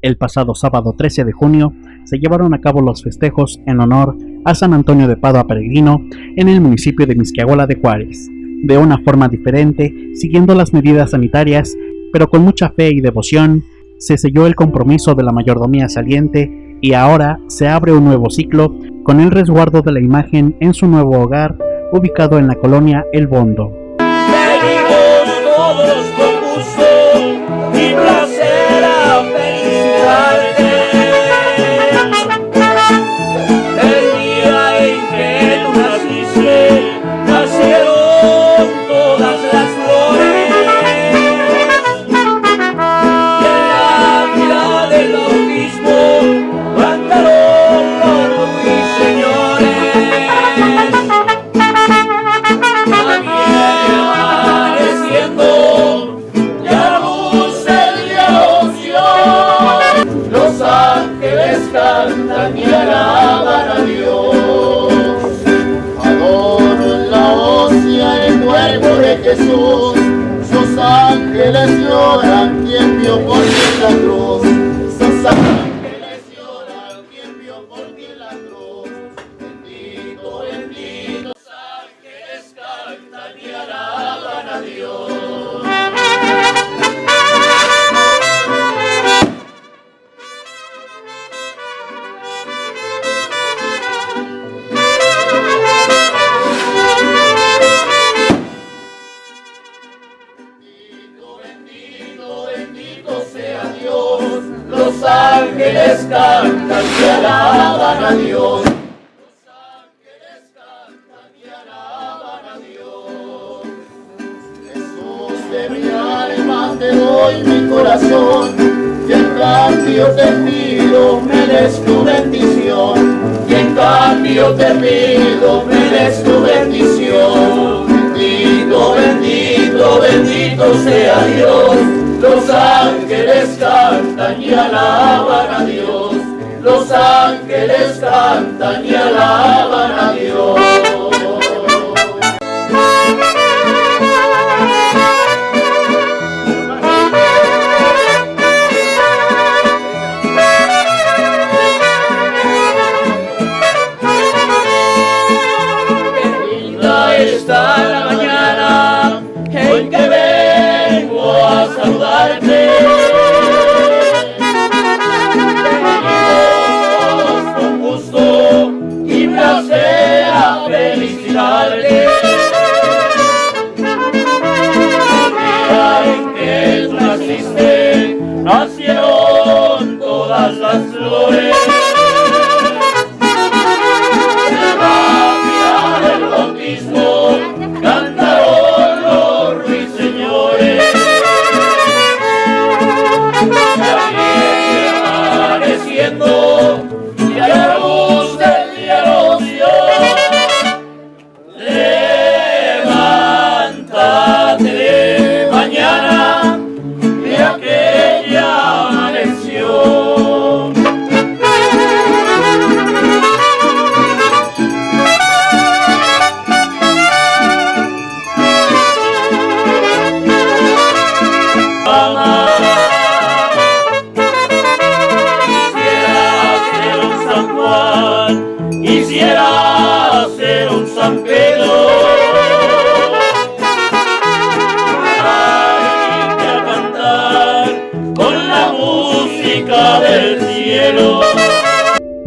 El pasado sábado 13 de junio se llevaron a cabo los festejos en honor a San Antonio de Padua Peregrino en el municipio de Misquiagola de Juárez, de una forma diferente, siguiendo las medidas sanitarias, pero con mucha fe y devoción, se selló el compromiso de la mayordomía saliente y ahora se abre un nuevo ciclo con el resguardo de la imagen en su nuevo hogar ubicado en la colonia El Bondo. De mi alma te doy mi corazón. Y en cambio te pido, me des tu bendición. Y en cambio te pido, me des tu bendición. Bendito, bendito, bendito sea Dios los ángeles cantan y alaban a Dios. Los ángeles cantan y alaban a Dios.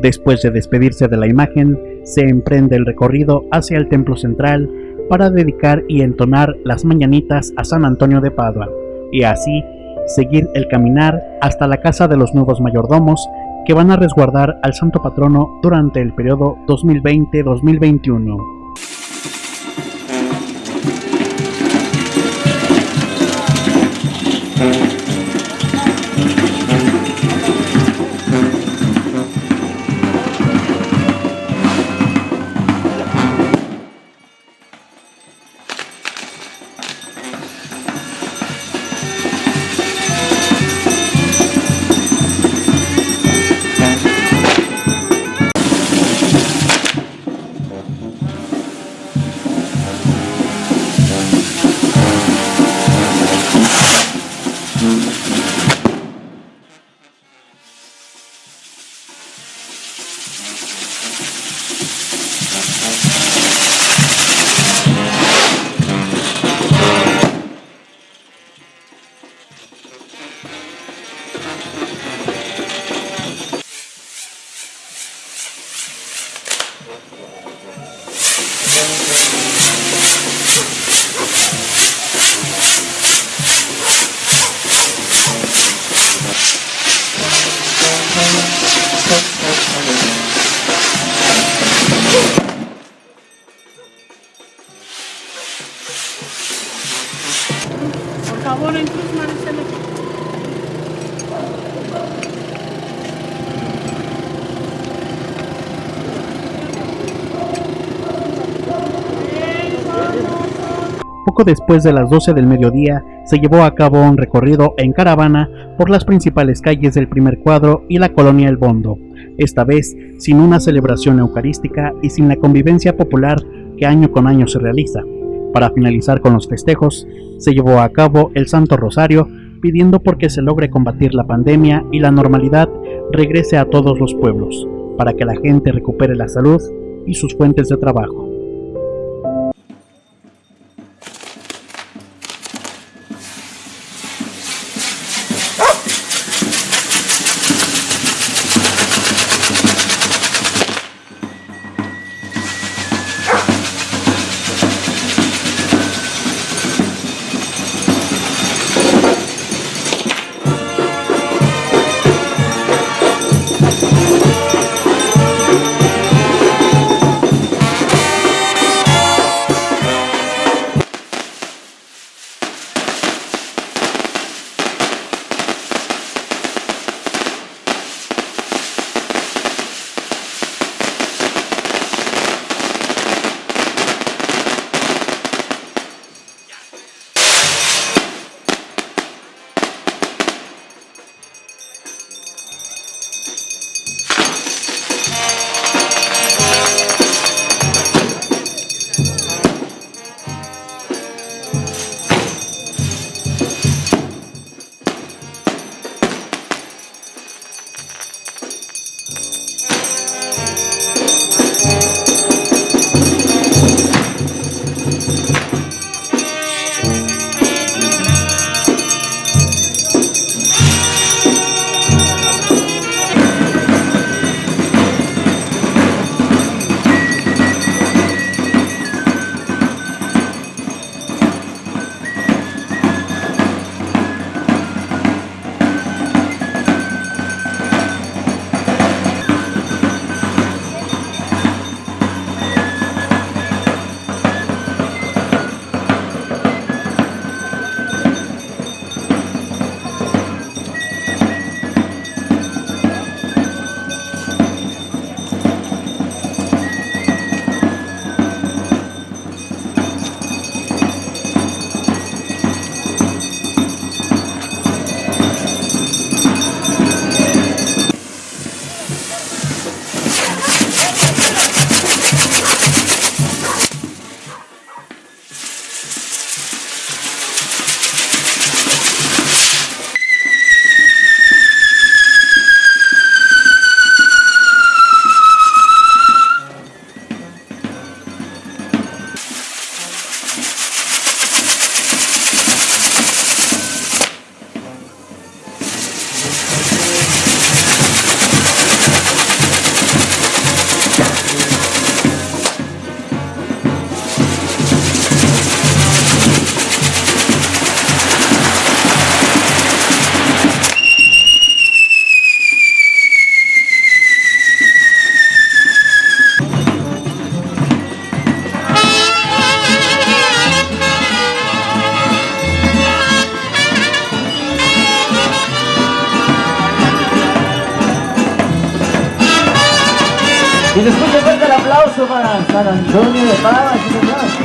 Después de despedirse de la imagen, se emprende el recorrido hacia el templo central para dedicar y entonar las mañanitas a San Antonio de Padua, y así seguir el caminar hasta la casa de los nuevos mayordomos que van a resguardar al santo patrono durante el periodo 2020-2021. Poco después de las 12 del mediodía, se llevó a cabo un recorrido en caravana por las principales calles del primer cuadro y la colonia El Bondo, esta vez sin una celebración eucarística y sin la convivencia popular que año con año se realiza. Para finalizar con los festejos, se llevó a cabo el Santo Rosario pidiendo porque se logre combatir la pandemia y la normalidad regrese a todos los pueblos, para que la gente recupere la salud y sus fuentes de trabajo. Aplauso para San Antonio de Padua,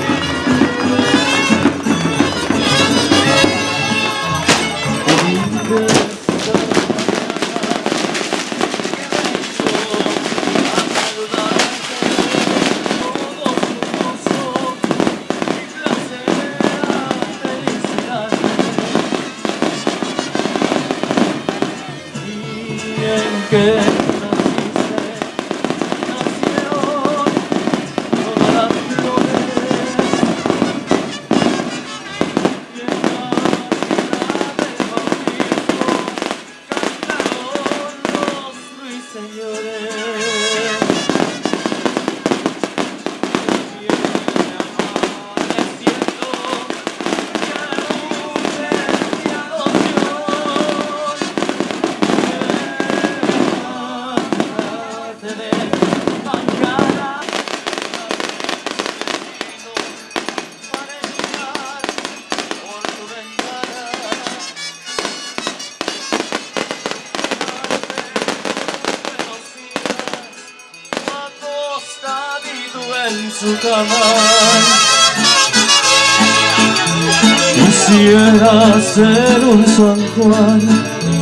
ser un San Juan,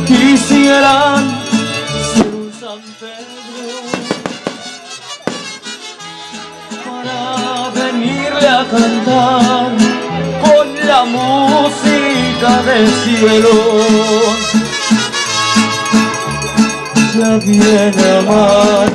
quisiera ser un San Pedro para venirle a cantar con la música del cielo. Ya viene amaneciendo y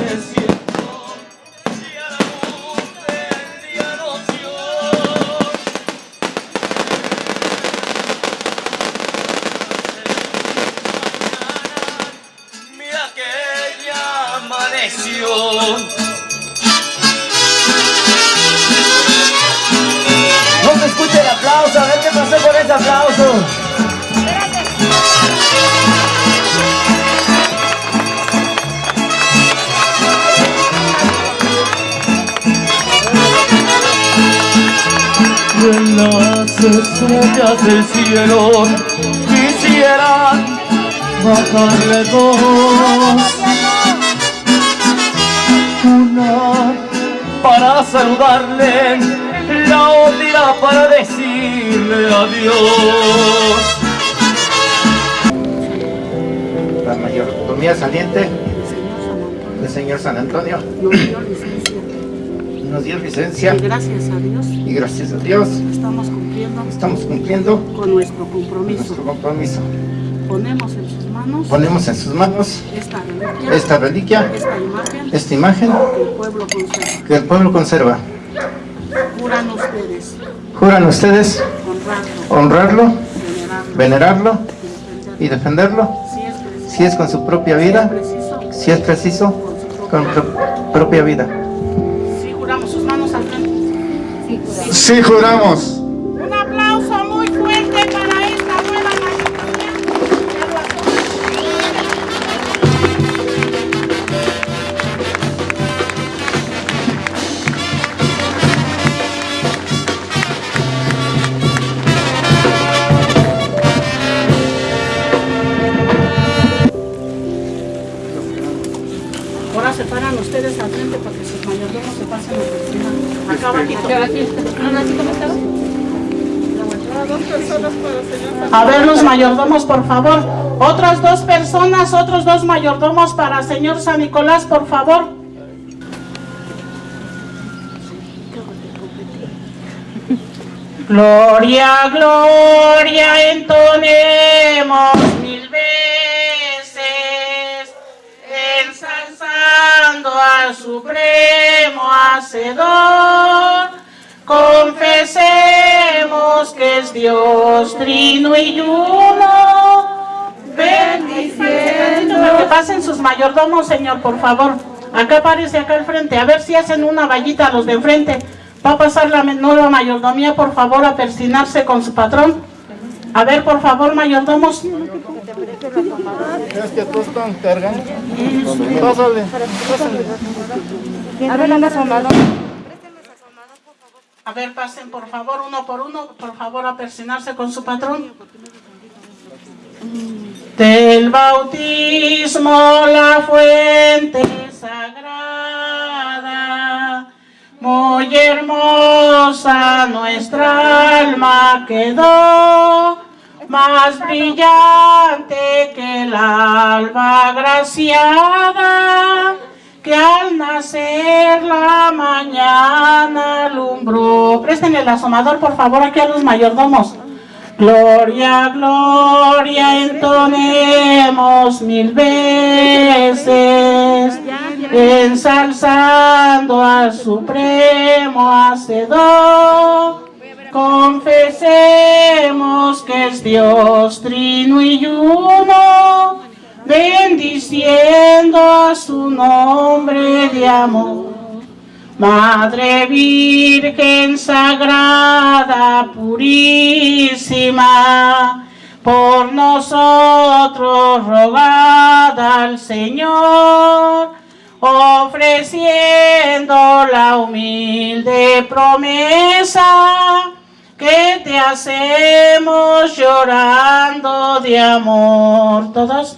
decirle adiós. la mayordomía saliente del señor San Antonio nos dio licencia. nos dio licencia Y gracias a Dios y gracias a Dios estamos cumpliendo estamos cumpliendo con nuestro compromiso. nuestro compromiso. Ponemos en sus manos Ponemos en sus manos esta reliquia, esta reliquia, esta imagen esta imagen que el pueblo conserva. que el pueblo conserva. Juran ustedes Juran ustedes honrarlo, venerarlo. y defenderlo. Si es con su propia vida, si es preciso, con su propia vida. Sí, juramos ustedes al frente para que sus mayordomos se pasen a cocinar. Acá abajito. A ver los mayordomos, por favor. Otras dos personas, otros dos mayordomos para señor San Nicolás, por favor. Gloria, gloria, entonemos supremo hacedor. Confesemos que es Dios trino y uno. Bendiciendo. Que pasen sus mayordomos, Señor, por favor. Acá aparece acá al frente. A ver si hacen una vallita a los de enfrente. Va a pasar la nueva mayordomía, por favor, a persinarse con su patrón. A ver, por favor, mayordomos. Es que tú están cargando. Pásale, pásale. A ver, pasen por favor, uno por uno, por favor, a persinarse con su patrón. Del bautismo la fuente sagrada, muy hermosa nuestra alma quedó, más brillante que el alba agraciada que al nacer la mañana alumbró. Presten el asomador, por favor, aquí a los mayordomos. Gloria, gloria, entonemos mil veces, ensalzando al supremo hacedor. Confesemos que es Dios trino y uno, bendiciendo a su nombre de amor. Madre Virgen Sagrada, purísima, por nosotros rogada al Señor, ofreciendo la humilde promesa que te hacemos llorando de amor. ¿Todos?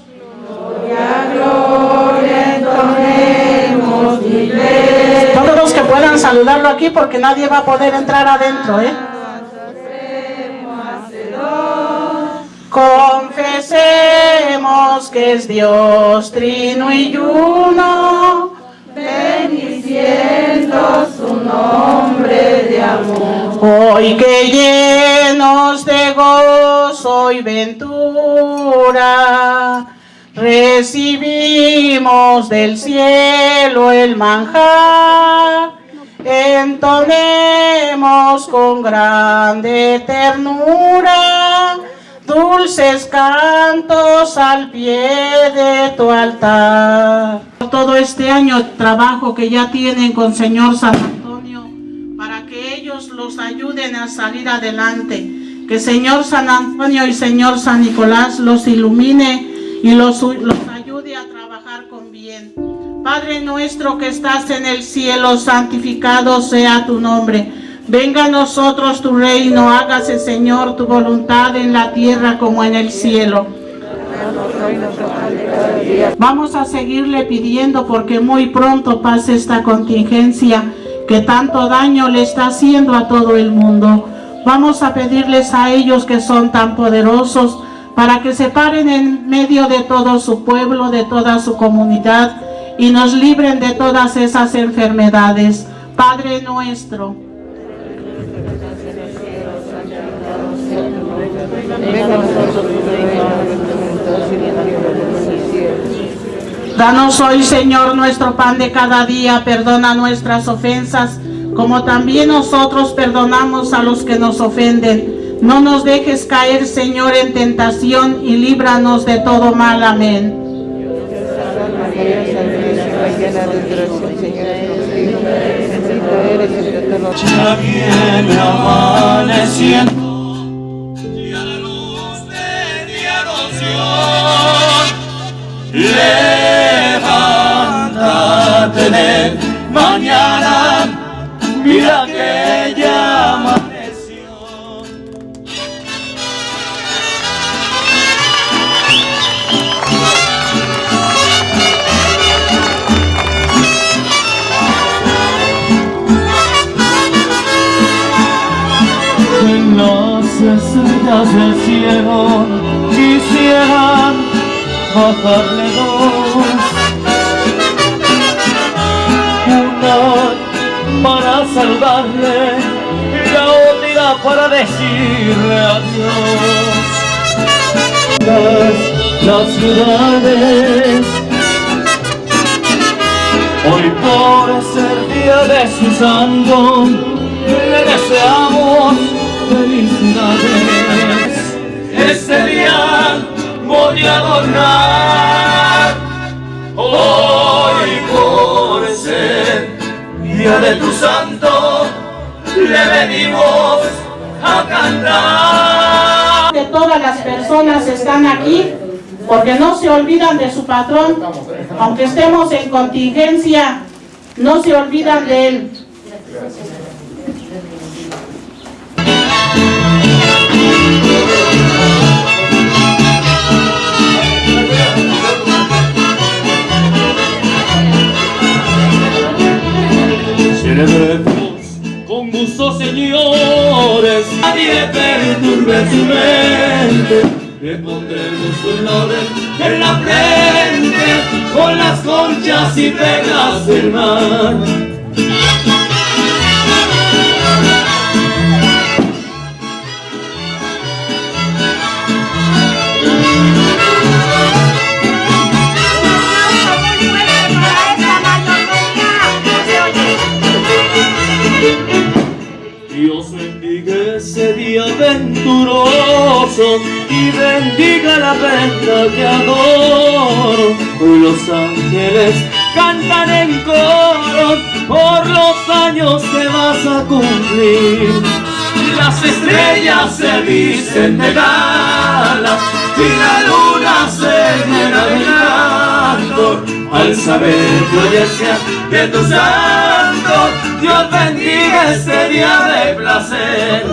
Todos los que puedan saludarlo aquí porque nadie va a poder entrar adentro, ¿eh? Confesemos que es Dios trino y uno, bendiciendo su nombre. Hoy que llenos de gozo y ventura, recibimos del cielo el manjar, entonemos con grande ternura dulces cantos al pie de tu altar. Todo este año trabajo que ya tienen con Señor San los ayuden a salir adelante. Que Señor San Antonio y Señor San Nicolás los ilumine y los, los ayude a trabajar con bien. Padre nuestro que estás en el cielo, santificado sea tu nombre. Venga a nosotros tu reino, hágase Señor tu voluntad en la tierra como en el cielo. Vamos a seguirle pidiendo porque muy pronto pase esta contingencia que tanto daño le está haciendo a todo el mundo. Vamos a pedirles a ellos que son tan poderosos para que se paren en medio de todo su pueblo, de toda su comunidad y nos libren de todas esas enfermedades. Padre nuestro, Danos hoy, Señor, nuestro pan de cada día. Perdona nuestras ofensas, como también nosotros perdonamos a los que nos ofenden. No nos dejes caer, Señor, en tentación y líbranos de todo mal. Amén. Ya viene amaneciendo y de mañana, mira que ya amaneció. En las estrellas del cielo quisieran bajarle dos saludarle y la otra para decirle adiós Las, las ciudades Hoy por ser día de su santo le deseamos felicidades. Este día voy a adornar. Hoy por ser de tu santo le venimos a cantar. Todas las personas están aquí porque no se olvidan de su patrón, aunque estemos en contingencia, no se olvidan de él. Con gusto, señores, nadie perturbe su mente. Le pondremos flores en la frente con las conchas y perlas del mar. Y bendiga la venta que adoro. Los ángeles cantan en coro por los años que vas a cumplir. Las estrellas se visten de gala y la luna se llena de canto al saber que hoy es día de tu santo. Dios bendiga este día de placer.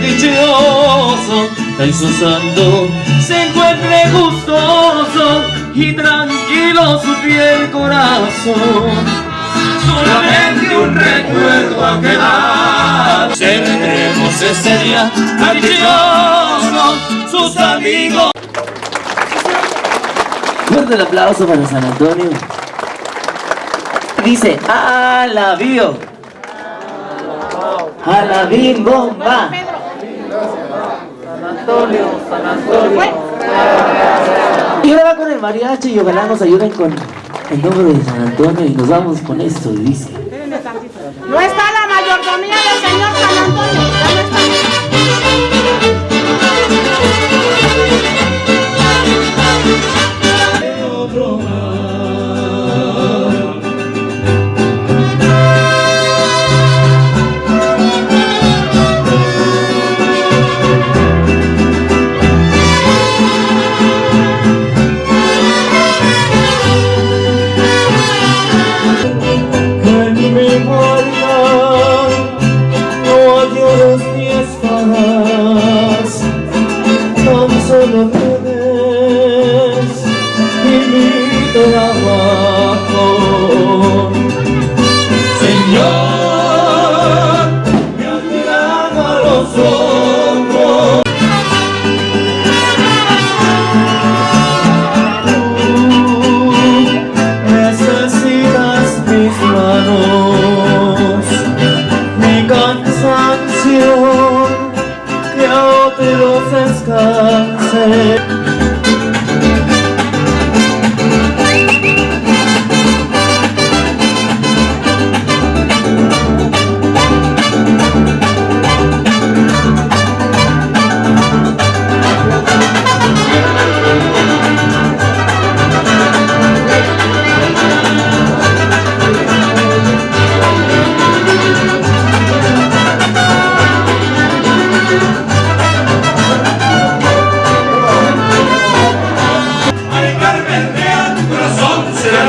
Dichoso en su santo se encuentre gustoso y tranquilo su fiel corazón. Solamente un recuerdo a quedar. Tendremos ese día tan dichoso, sus amigos. Fuerte el aplauso para San Antonio. Dice, a la bio. A la bim bomba. Y ahora va con el mariachi y ojalá nos ayuden con el nombre de San Antonio y nos vamos con esto dice. No está la mayordomía del señor San Antonio.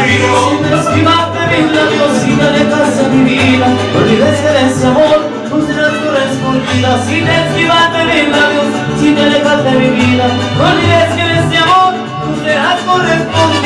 Vivo. Sin esquivarte mis labios, sin alejarse mi vida. No olvides que de ese amor tú serás correspondida. Sin esquivarte mis labios, sin alejarte mi vida. No olvides que de ese amor tú serás correspondida.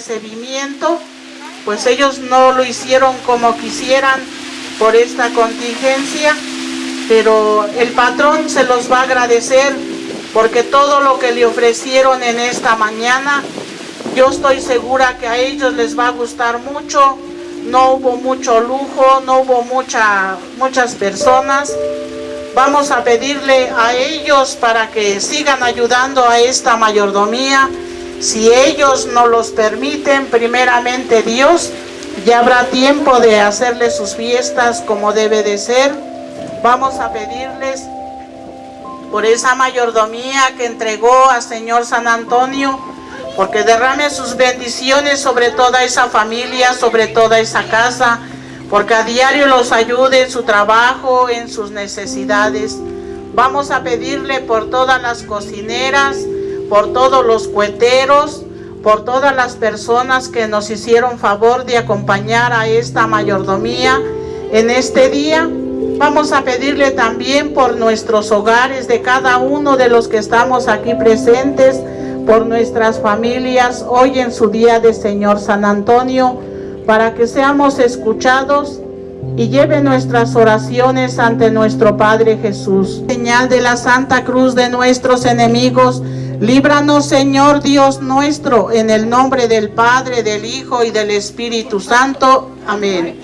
Recibimiento, pues ellos no lo hicieron como quisieran por esta contingencia, pero el patrón se los va a agradecer porque todo lo que le ofrecieron en esta mañana, yo estoy segura que a ellos les va a gustar mucho, no hubo mucho lujo, no hubo mucha, muchas personas, vamos a pedirle a ellos para que sigan ayudando a esta mayordomía, si ellos nos los permiten, primeramente Dios, ya habrá tiempo de hacerles sus fiestas como debe de ser, vamos a pedirles por esa mayordomía que entregó al Señor San Antonio, porque derrame sus bendiciones sobre toda esa familia, sobre toda esa casa, porque a diario los ayude en su trabajo, en sus necesidades. Vamos a pedirle por todas las cocineras, por todos los cueteros, por todas las personas que nos hicieron favor de acompañar a esta mayordomía en este día. Vamos a pedirle también por nuestros hogares de cada uno de los que estamos aquí presentes, por nuestras familias, hoy en su día de Señor San Antonio, para que seamos escuchados y lleve nuestras oraciones ante nuestro Padre Jesús. Señal de la Santa Cruz de nuestros enemigos, líbranos Señor Dios nuestro, en el nombre del Padre, del Hijo y del Espíritu Santo. Amén.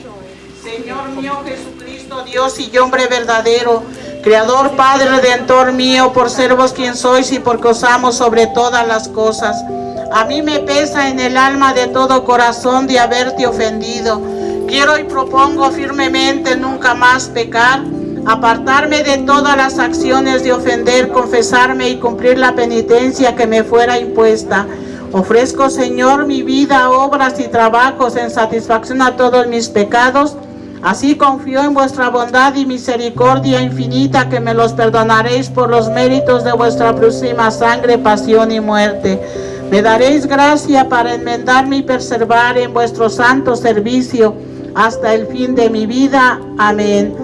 Señor mío Jesucristo, Dios y hombre verdadero, Creador, Padre, Redentor mío, por ser vos quien sois y porque os amo sobre todas las cosas. A mí me pesa en el alma de todo corazón de haberte ofendido. Quiero y propongo firmemente nunca más pecar, apartarme de todas las acciones de ofender, confesarme y cumplir la penitencia que me fuera impuesta. Ofrezco, Señor, mi vida, obras y trabajos en satisfacción a todos mis pecados. Así confío en vuestra bondad y misericordia infinita que me los perdonaréis por los méritos de vuestra próxima sangre, pasión y muerte. Me daréis gracia para enmendarme y preservar en vuestro santo servicio hasta el fin de mi vida. Amén.